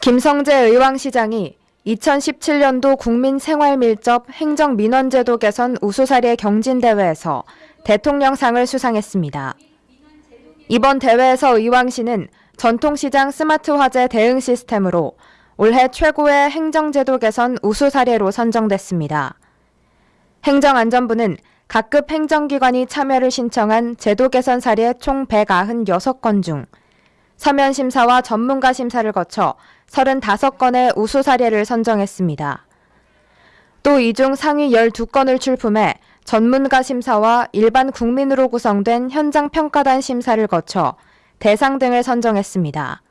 김성재 의왕시장이 2017년도 국민생활밀접 행정민원제도 개선 우수사례 경진대회에서 대통령상을 수상했습니다. 이번 대회에서 의왕시는 전통시장 스마트 화재 대응 시스템으로 올해 최고의 행정제도 개선 우수 사례로 선정됐습니다. 행정안전부는 각급 행정기관이 참여를 신청한 제도 개선 사례 총 196건 중 서면 심사와 전문가 심사를 거쳐 35건의 우수 사례를 선정했습니다. 또 이 중 상위 12건을 출품해 전문가 심사와 일반 국민으로 구성된 현장 평가단 심사를 거쳐 대상 등을 선정했습니다.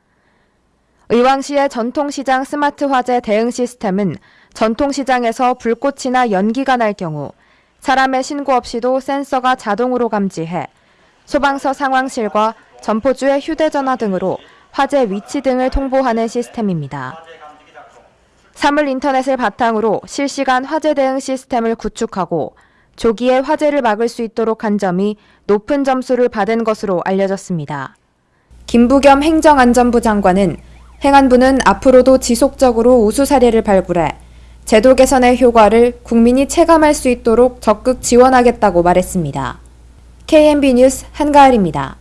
의왕시의 전통시장 스마트 화재 대응 시스템은 전통시장에서 불꽃이나 연기가 날 경우 사람의 신고 없이도 센서가 자동으로 감지해 소방서 상황실과 점포주의 휴대전화 등으로 화재 위치 등을 통보하는 시스템입니다. 사물 인터넷을 바탕으로 실시간 화재 대응 시스템을 구축하고 조기에 화재를 막을 수 있도록 한 점이 높은 점수를 받은 것으로 알려졌습니다. 김부겸 행정안전부 장관은 행안부는 앞으로도 지속적으로 우수 사례를 발굴해 제도 개선의 효과를 국민이 체감할 수 있도록 적극 지원하겠다고 말했습니다. KMB 뉴스 한가을입니다.